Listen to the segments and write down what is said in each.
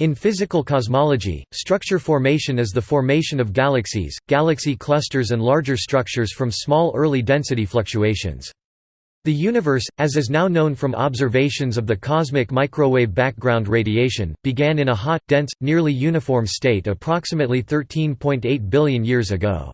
In physical cosmology, structure formation is the formation of galaxies, galaxy clusters and larger structures from small early density fluctuations. The universe, as is now known from observations of the cosmic microwave background radiation, began in a hot, dense, nearly uniform state approximately 13.8 billion years ago.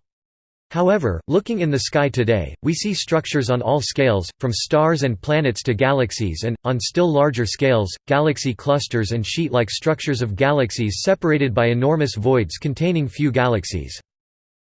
However, looking in the sky today, we see structures on all scales, from stars and planets to galaxies and, on still larger scales, galaxy clusters and sheet-like structures of galaxies separated by enormous voids containing few galaxies.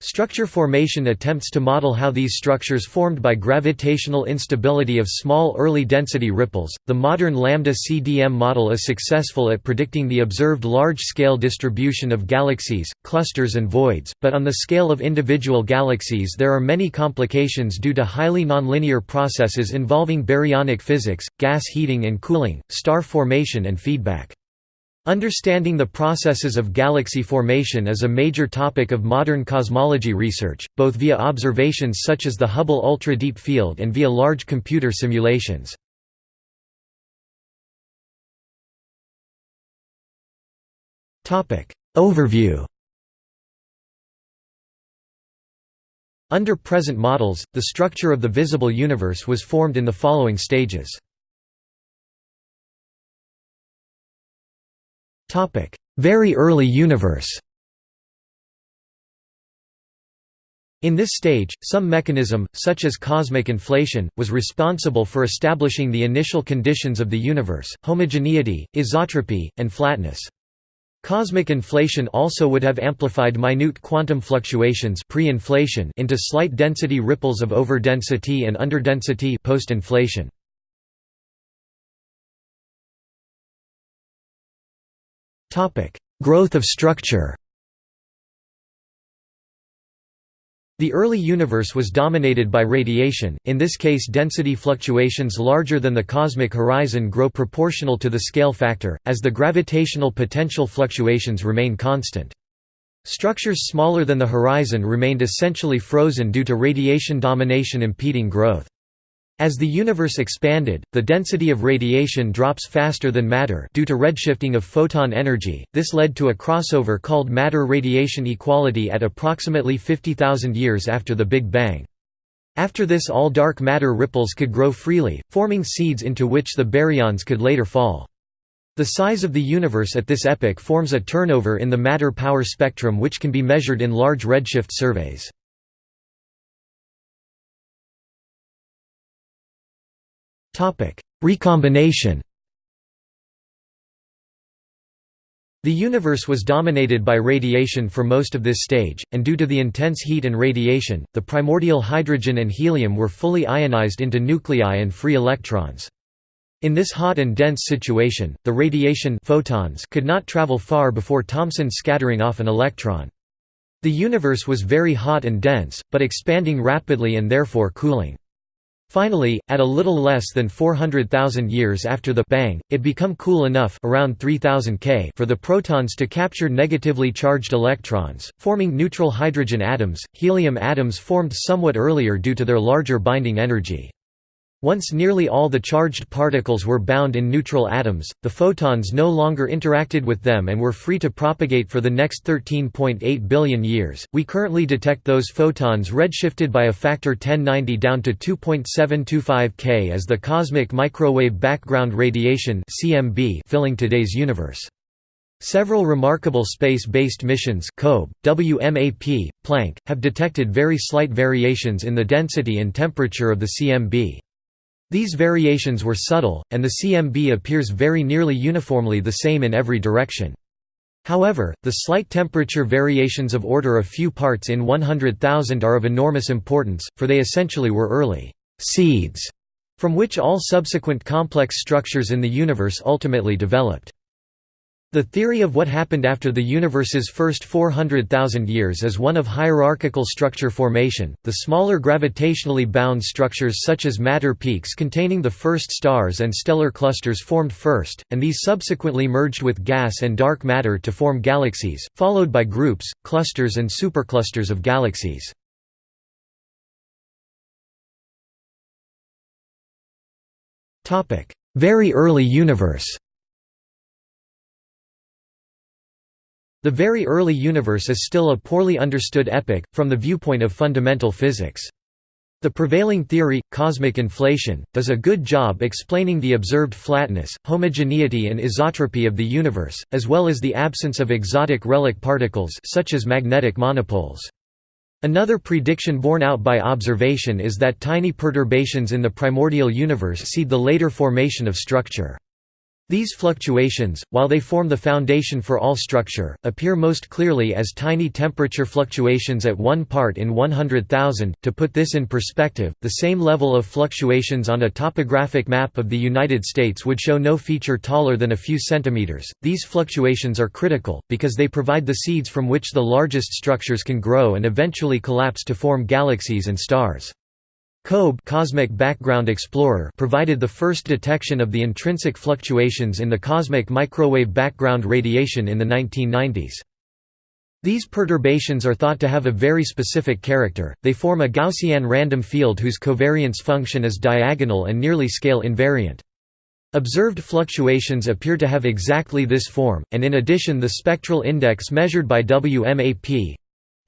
Structure formation attempts to model how these structures formed by gravitational instability of small early density ripples. The modern lambda CDM model is successful at predicting the observed large-scale distribution of galaxies, clusters and voids, but on the scale of individual galaxies there are many complications due to highly nonlinear processes involving baryonic physics, gas heating and cooling, star formation and feedback. Understanding the processes of galaxy formation is a major topic of modern cosmology research, both via observations such as the Hubble Ultra Deep Field and via large computer simulations. Overview Under present models, the structure of the visible universe was formed in the following stages. Very early universe In this stage, some mechanism, such as cosmic inflation, was responsible for establishing the initial conditions of the universe, homogeneity, isotropy, and flatness. Cosmic inflation also would have amplified minute quantum fluctuations pre-inflation into slight density ripples of overdensity and underdensity post-inflation. Growth of structure The early universe was dominated by radiation, in this case density fluctuations larger than the cosmic horizon grow proportional to the scale factor, as the gravitational potential fluctuations remain constant. Structures smaller than the horizon remained essentially frozen due to radiation domination impeding growth. As the universe expanded, the density of radiation drops faster than matter due to redshifting of photon energy. This led to a crossover called matter-radiation equality at approximately 50,000 years after the Big Bang. After this all dark matter ripples could grow freely, forming seeds into which the baryons could later fall. The size of the universe at this epoch forms a turnover in the matter-power spectrum which can be measured in large redshift surveys. Recombination The universe was dominated by radiation for most of this stage, and due to the intense heat and radiation, the primordial hydrogen and helium were fully ionized into nuclei and free electrons. In this hot and dense situation, the radiation photons could not travel far before Thomson scattering off an electron. The universe was very hot and dense, but expanding rapidly and therefore cooling. Finally, at a little less than 400,000 years after the bang, it become cool enough around 3000 K for the protons to capture negatively charged electrons, forming neutral hydrogen atoms. Helium atoms formed somewhat earlier due to their larger binding energy. Once nearly all the charged particles were bound in neutral atoms, the photons no longer interacted with them and were free to propagate for the next 13.8 billion years. We currently detect those photons redshifted by a factor 1090 down to 2.725 K as the cosmic microwave background radiation (CMB) filling today's universe. Several remarkable space-based missions COBE, WMAP, Planck, have detected very slight variations in the density and temperature of the CMB. These variations were subtle, and the CMB appears very nearly uniformly the same in every direction. However, the slight temperature variations of order a few parts in 100,000 are of enormous importance, for they essentially were early «seeds» from which all subsequent complex structures in the universe ultimately developed. The theory of what happened after the universe's first 400,000 years is one of hierarchical structure formation. The smaller gravitationally bound structures such as matter peaks containing the first stars and stellar clusters formed first, and these subsequently merged with gas and dark matter to form galaxies, followed by groups, clusters and superclusters of galaxies. Very early universe The very early universe is still a poorly understood epoch, from the viewpoint of fundamental physics. The prevailing theory, cosmic inflation, does a good job explaining the observed flatness, homogeneity and isotropy of the universe, as well as the absence of exotic relic particles such as magnetic monopoles. Another prediction borne out by observation is that tiny perturbations in the primordial universe seed the later formation of structure. These fluctuations, while they form the foundation for all structure, appear most clearly as tiny temperature fluctuations at 1 part in 100,000. To put this in perspective, the same level of fluctuations on a topographic map of the United States would show no feature taller than a few centimeters. These fluctuations are critical, because they provide the seeds from which the largest structures can grow and eventually collapse to form galaxies and stars. COBE Cosmic Background Explorer provided the first detection of the intrinsic fluctuations in the cosmic microwave background radiation in the 1990s. These perturbations are thought to have a very specific character, they form a Gaussian random field whose covariance function is diagonal and nearly scale invariant. Observed fluctuations appear to have exactly this form, and in addition the spectral index measured by WMAP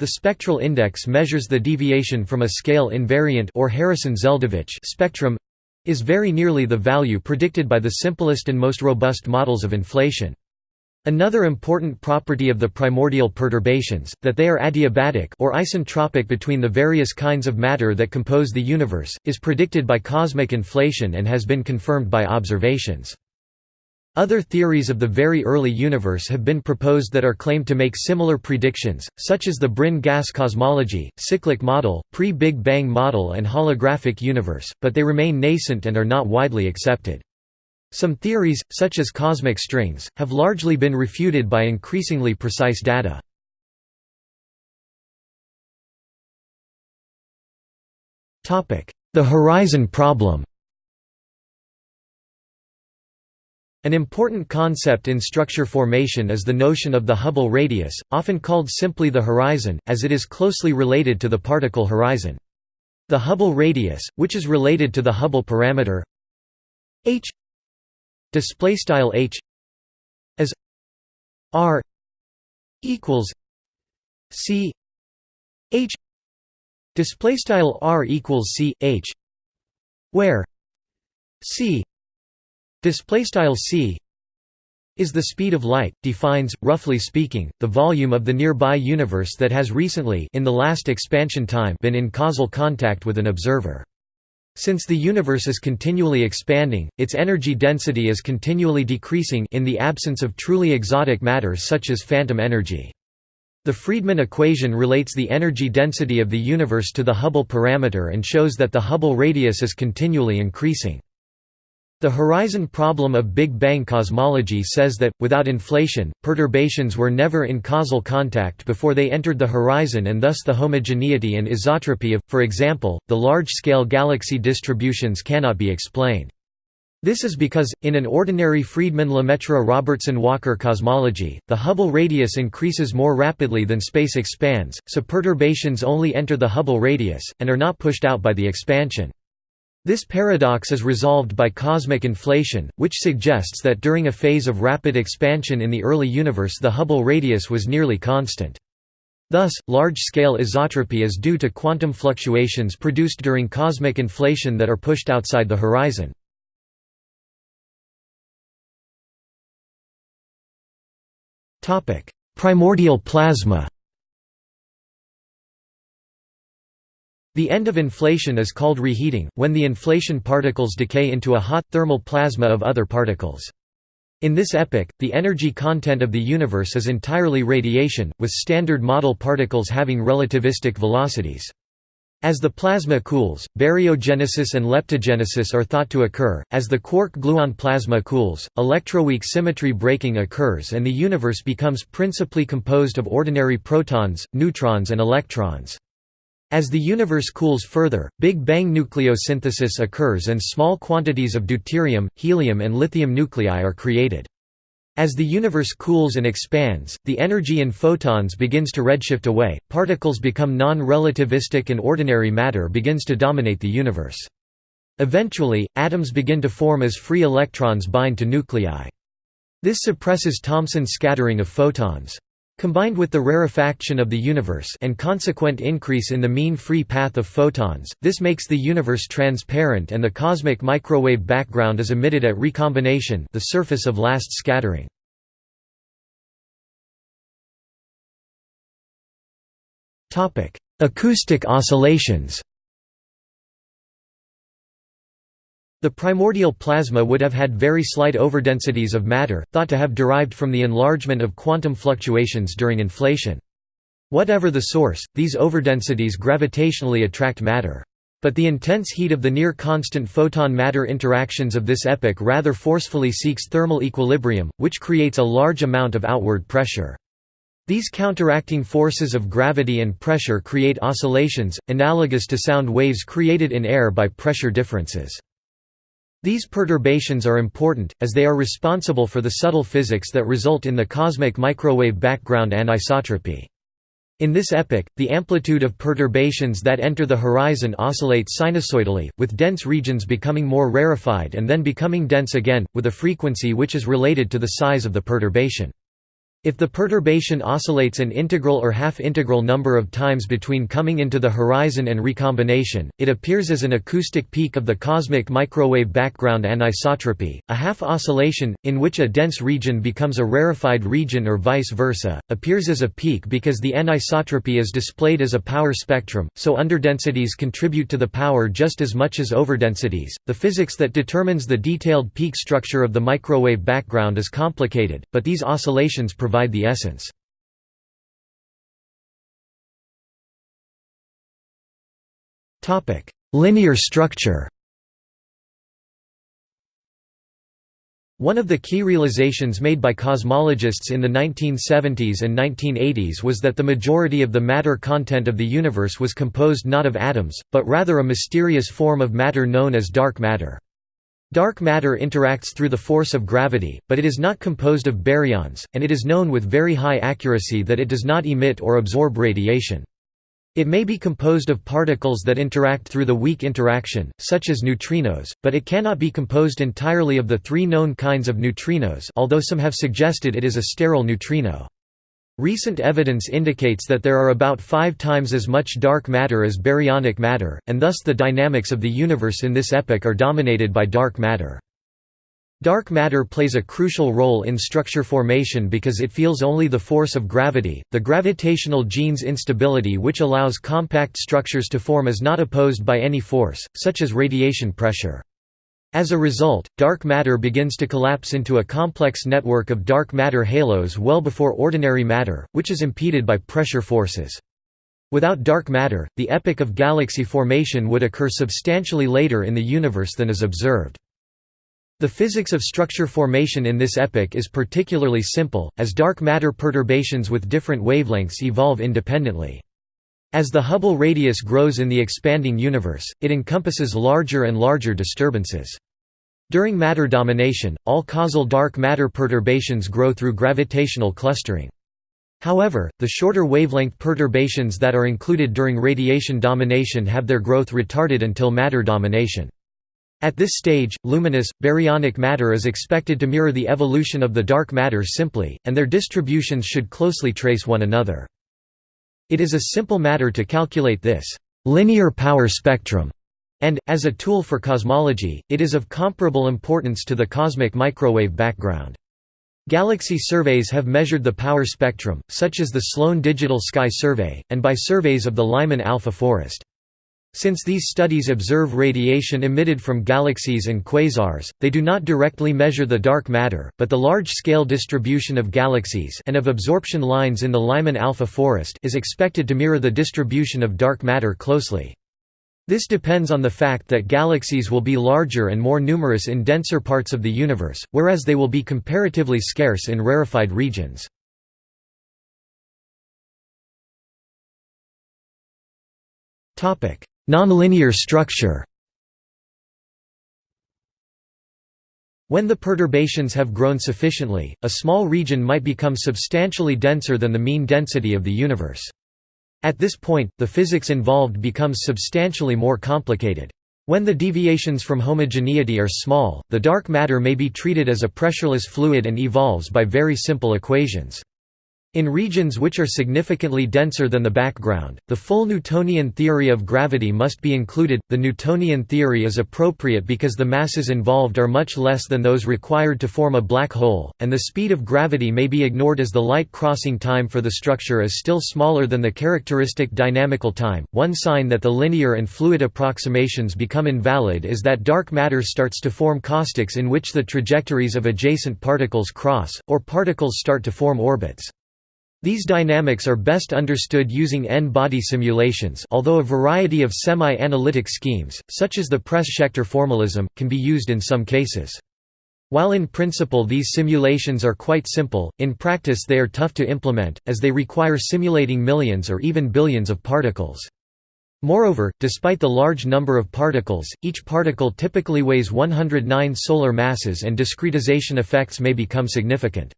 the spectral index measures the deviation from a scale invariant or Harrison-Zeldovich spectrum is very nearly the value predicted by the simplest and most robust models of inflation. Another important property of the primordial perturbations, that they are adiabatic or isentropic between the various kinds of matter that compose the universe, is predicted by cosmic inflation and has been confirmed by observations. Other theories of the very early universe have been proposed that are claimed to make similar predictions, such as the brane gas cosmology, cyclic model, pre-Big Bang model and holographic universe, but they remain nascent and are not widely accepted. Some theories, such as cosmic strings, have largely been refuted by increasingly precise data. The horizon problem An important concept in structure formation is the notion of the Hubble radius, often called simply the horizon, as it is closely related to the particle horizon. The Hubble radius, which is related to the Hubble parameter h displaystyle h as r equals c h displaystyle r equals c h where c Display style c is the speed of light, defines, roughly speaking, the volume of the nearby universe that has recently in the last expansion time been in causal contact with an observer. Since the universe is continually expanding, its energy density is continually decreasing in the absence of truly exotic matter such as phantom energy. The Friedmann equation relates the energy density of the universe to the Hubble parameter and shows that the Hubble radius is continually increasing. The horizon problem of Big Bang cosmology says that, without inflation, perturbations were never in causal contact before they entered the horizon and thus the homogeneity and isotropy of, for example, the large-scale galaxy distributions cannot be explained. This is because, in an ordinary Friedmann-Lemaitre-Robertson-Walker cosmology, the Hubble radius increases more rapidly than space expands, so perturbations only enter the Hubble radius, and are not pushed out by the expansion. This paradox is resolved by cosmic inflation, which suggests that during a phase of rapid expansion in the early universe the Hubble radius was nearly constant. Thus, large-scale isotropy is due to quantum fluctuations produced during cosmic inflation that are pushed outside the horizon. Primordial plasma The end of inflation is called reheating, when the inflaton particles decay into a hot, thermal plasma of other particles. In this epoch, the energy content of the universe is entirely radiation, with standard model particles having relativistic velocities. As the plasma cools, baryogenesis and leptogenesis are thought to occur. As the quark-gluon plasma cools, electroweak symmetry breaking occurs and the universe becomes principally composed of ordinary protons, neutrons and electrons. As the universe cools further, Big Bang nucleosynthesis occurs and small quantities of deuterium, helium and lithium nuclei are created. As the universe cools and expands, the energy in photons begins to redshift away, particles become non-relativistic and ordinary matter begins to dominate the universe. Eventually, atoms begin to form as free electrons bind to nuclei. This suppresses Thomson scattering of photons. Combined with the rarefaction of the universe and consequent increase in the mean free path of photons, this makes the universe transparent and the cosmic microwave background is emitted at recombination the surface of last scattering. Acoustic oscillations The primordial plasma would have had very slight overdensities of matter, thought to have derived from the enlargement of quantum fluctuations during inflation. Whatever the source, these overdensities gravitationally attract matter. But the intense heat of the near-constant photon-matter interactions of this epoch rather forcefully seeks thermal equilibrium, which creates a large amount of outward pressure. These counteracting forces of gravity and pressure create oscillations, analogous to sound waves created in air by pressure differences. These perturbations are important, as they are responsible for the subtle physics that result in the cosmic microwave background anisotropy. In this epoch, the amplitude of perturbations that enter the horizon oscillates sinusoidally, with dense regions becoming more rarefied and then becoming dense again, with a frequency which is related to the size of the perturbation. If the perturbation oscillates an integral or half-integral number of times between coming into the horizon and recombination, it appears as an acoustic peak of the cosmic microwave background anisotropy. A half oscillation, in which a dense region becomes a rarefied region or vice versa, appears as a peak because the anisotropy is displayed as a power spectrum, so underdensities contribute to the power just as much as overdensities. The physics that determines the detailed peak structure of the microwave background is complicated, but these oscillations provide provide the essence. Linear structure One of the key realizations made by cosmologists in the 1970s and 1980s was that the majority of the matter content of the universe was composed not of atoms, but rather a mysterious form of matter known as dark matter. Dark matter interacts through the force of gravity, but it is not composed of baryons, and it is known with very high accuracy that it does not emit or absorb radiation. It may be composed of particles that interact through the weak interaction, such as neutrinos, but it cannot be composed entirely of the three known kinds of neutrinos although some have suggested it is a sterile neutrino. Recent evidence indicates that there are about five times as much dark matter as baryonic matter, and thus the dynamics of the universe in this epoch are dominated by dark matter. Dark matter plays a crucial role in structure formation because it feels only the force of gravity. The gravitational Jeans instability which allows compact structures to form is not opposed by any force, such as radiation pressure. As a result, dark matter begins to collapse into a complex network of dark matter halos well before ordinary matter, which is impeded by pressure forces. Without dark matter, the epoch of galaxy formation would occur substantially later in the universe than is observed. The physics of structure formation in this epoch is particularly simple, as dark matter perturbations with different wavelengths evolve independently. As the Hubble radius grows in the expanding universe, it encompasses larger and larger disturbances. During matter domination, all causal dark matter perturbations grow through gravitational clustering. However, the shorter wavelength perturbations that are included during radiation domination have their growth retarded until matter domination. At this stage, luminous, baryonic matter is expected to mirror the evolution of the dark matter simply, and their distributions should closely trace one another. It is a simple matter to calculate this linear power spectrum, and, as a tool for cosmology, it is of comparable importance to the cosmic microwave background. Galaxy surveys have measured the power spectrum, such as the Sloan Digital Sky Survey, and by surveys of the Lyman alpha forest. Since these studies observe radiation emitted from galaxies and quasars, they do not directly measure the dark matter, but the large-scale distribution of galaxies and of absorption lines in the Lyman alpha forest is expected to mirror the distribution of dark matter closely. This depends on the fact that galaxies will be larger and more numerous in denser parts of the universe, whereas they will be comparatively scarce in rarefied regions. Topic: Nonlinear structure When the perturbations have grown sufficiently, a small region might become substantially denser than the mean density of the universe. At this point, the physics involved becomes substantially more complicated. When the deviations from homogeneity are small, the dark matter may be treated as a pressureless fluid and evolves by very simple equations. In regions which are significantly denser than the background, the full Newtonian theory of gravity must be included. The Newtonian theory is appropriate because the masses involved are much less than those required to form a black hole, and the speed of gravity may be ignored as the light crossing time for the structure is still smaller than the characteristic dynamical time. One sign that the linear and fluid approximations become invalid is that dark matter starts to form caustics in which the trajectories of adjacent particles cross, or particles start to form orbits. These dynamics are best understood using n-body simulations although a variety of semi-analytic schemes, such as the Press-Schechter formalism, can be used in some cases. While in principle these simulations are quite simple, in practice they are tough to implement, as they require simulating millions or even billions of particles. Moreover, despite the large number of particles, each particle typically weighs 109 solar masses and discretization effects may become significant.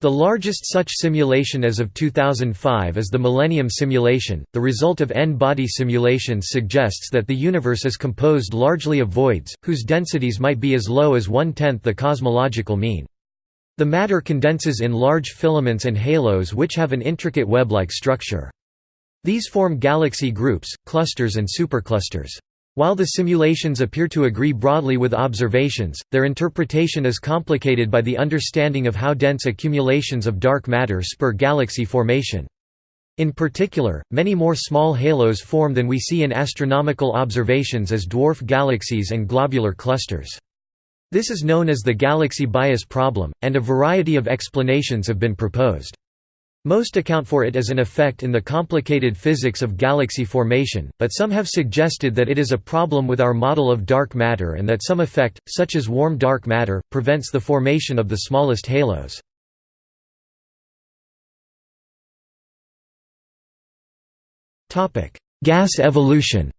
The largest such simulation as of 2005 is the Millennium Simulation. The result of n-body simulations suggests that the universe is composed largely of voids, whose densities might be as low as one-tenth the cosmological mean. The matter condenses in large filaments and halos which have an intricate web-like structure. These form galaxy groups, clusters and superclusters. While the simulations appear to agree broadly with observations, their interpretation is complicated by the understanding of how dense accumulations of dark matter spur galaxy formation. In particular, many more small halos form than we see in astronomical observations as dwarf galaxies and globular clusters. This is known as the galaxy bias problem, and a variety of explanations have been proposed. Most account for it as an effect in the complicated physics of galaxy formation, but some have suggested that it is a problem with our model of dark matter and that some effect, such as warm dark matter, prevents the formation of the smallest halos. Gas evolution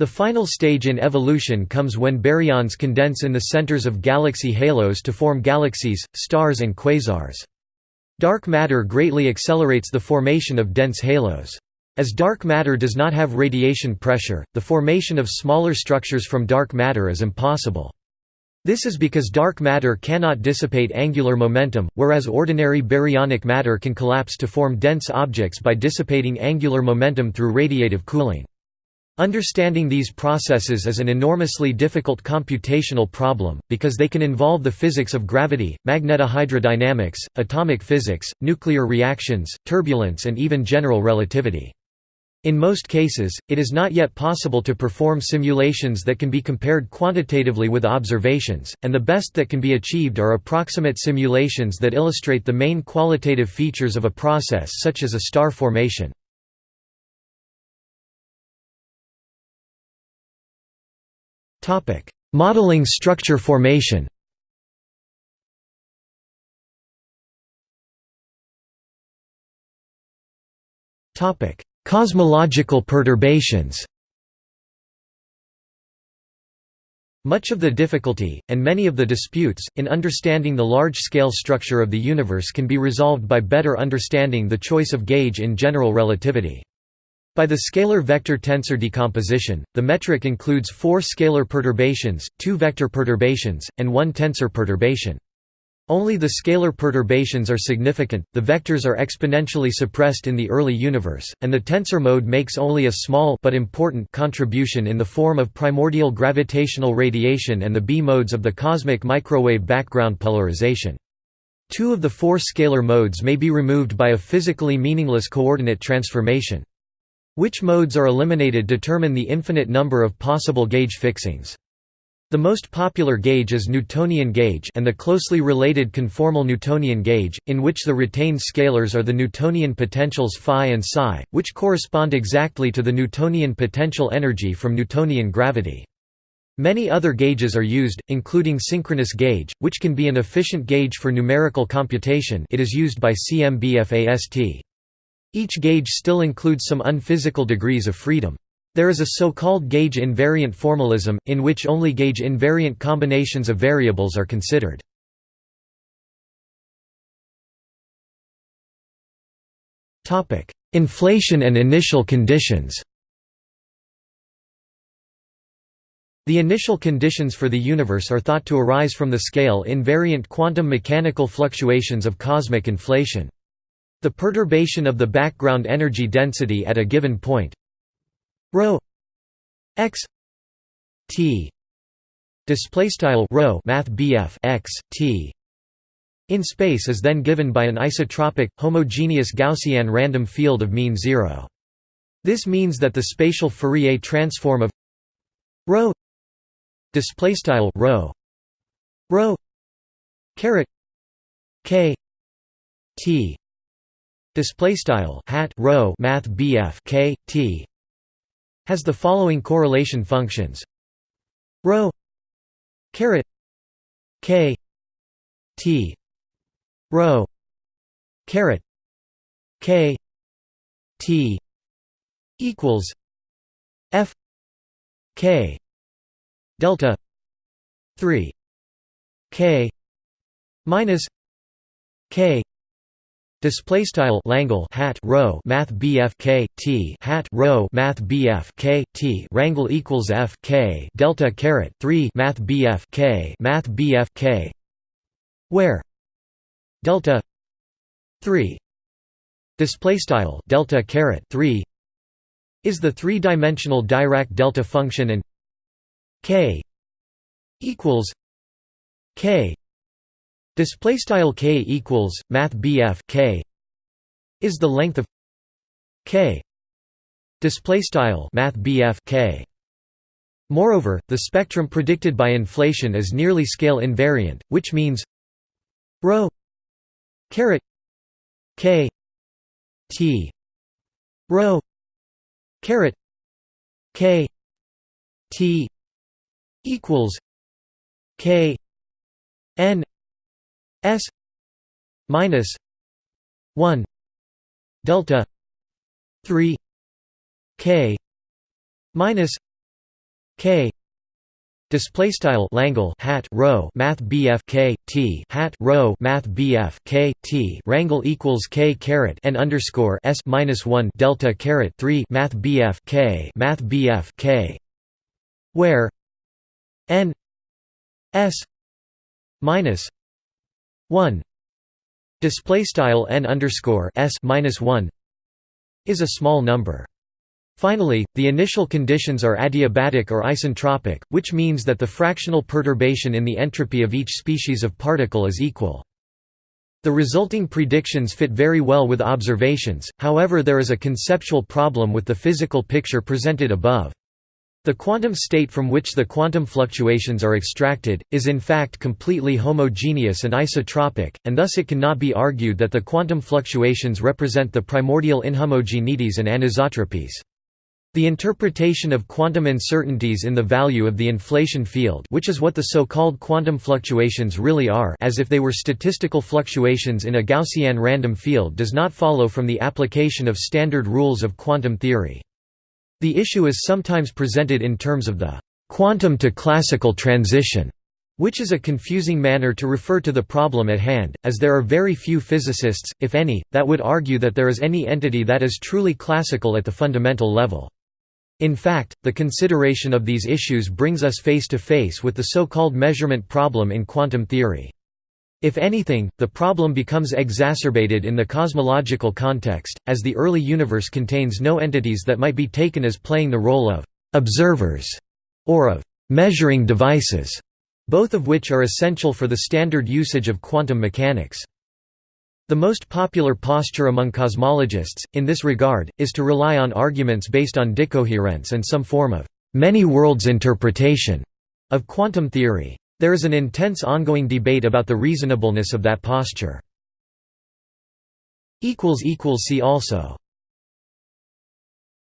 The final stage in evolution comes when baryons condense in the centers of galaxy halos to form galaxies, stars and quasars. Dark matter greatly accelerates the formation of dense halos. As dark matter does not have radiation pressure, the formation of smaller structures from dark matter is impossible. This is because dark matter cannot dissipate angular momentum, whereas ordinary baryonic matter can collapse to form dense objects by dissipating angular momentum through radiative cooling. Understanding these processes is an enormously difficult computational problem, because they can involve the physics of gravity, magnetohydrodynamics, atomic physics, nuclear reactions, turbulence and even general relativity. In most cases, it is not yet possible to perform simulations that can be compared quantitatively with observations, and the best that can be achieved are approximate simulations that illustrate the main qualitative features of a process such as a star formation. Modeling structure formation. Cosmological perturbations. Much of the difficulty, and many of the disputes, in understanding the large-scale structure of the universe can be resolved by better understanding the choice of gauge in general relativity. By the scalar vector tensor decomposition, the metric includes four scalar perturbations, two vector perturbations, and one tensor perturbation. Only the scalar perturbations are significant, the vectors are exponentially suppressed in the early universe, and the tensor mode makes only a small but important contribution in the form of primordial gravitational radiation and the B modes of the cosmic microwave background polarization. Two of the four scalar modes may be removed by a physically meaningless coordinate transformation. Which modes are eliminated determine the infinite number of possible gauge fixings. The most popular gauge is Newtonian gauge and the closely related conformal Newtonian gauge, in which the retained scalars are the Newtonian potentials phi and psi, which correspond exactly to the Newtonian potential energy from Newtonian gravity. Many other gauges are used, including synchronous gauge, which can be an efficient gauge for numerical computation it is used by CMB-FAST. Each gauge still includes some unphysical degrees of freedom. There is a so-called gauge invariant formalism, in which only gauge invariant combinations of variables are considered. Inflation and initial conditions The initial conditions for the universe are thought to arise from the scale-invariant quantum mechanical fluctuations of cosmic inflation. The perturbation of the background energy density at a given point ρ x t display style rho math x t in space is then given by an isotropic homogeneous Gaussian random field of mean zero. This means that the spatial Fourier transform of rho display style rho rho caret k t display style hat rho math BF k t has the following correlation functions. Rho caret k t rho caret k t equals f k delta 3 k minus k Display style Langle hat rho Math BF K T hat rho Math BF K T Rangle equals F K Delta caret three Math BF K Math BF K. Where? Delta three. Display style Delta caret three. Is the three-dimensional Dirac delta function and K equals K Display style k equals math BF k is the length of k. Display style math BF k. Moreover, the spectrum predicted by inflation is nearly scale invariant, which means rho caret k t rho caret k t equals k n S minus one delta three K minus K Display style Langle hat rho Math BF K T hat rho Math BF K T Rangle equals K caret n underscore S minus one Delta caret three Math BF K Math BF K where n S minus 1 display style n underscore s minus 1 is a small number. Finally, the initial conditions are adiabatic or isentropic, which means that the fractional perturbation in the entropy of each species of particle is equal. The resulting predictions fit very well with observations, however there is a conceptual problem with the physical picture presented above. The quantum state from which the quantum fluctuations are extracted, is in fact completely homogeneous and isotropic, and thus it cannot be argued that the quantum fluctuations represent the primordial inhomogeneities and anisotropies. The interpretation of quantum uncertainties in the value of the inflaton field which is what the so-called quantum fluctuations really are as if they were statistical fluctuations in a Gaussian random field does not follow from the application of standard rules of quantum theory. The issue is sometimes presented in terms of the quantum to classical transition, which is a confusing manner to refer to the problem at hand, as there are very few physicists, if any, that would argue that there is any entity that is truly classical at the fundamental level. In fact, the consideration of these issues brings us face to face with the so-called measurement problem in quantum theory. If anything, the problem becomes exacerbated in the cosmological context, as the early universe contains no entities that might be taken as playing the role of «observers» or of «measuring devices», both of which are essential for the standard usage of quantum mechanics. The most popular posture among cosmologists, in this regard, is to rely on arguments based on decoherence and some form of «many worlds interpretation» of quantum theory. There is an intense ongoing debate about the reasonableness of that posture. See also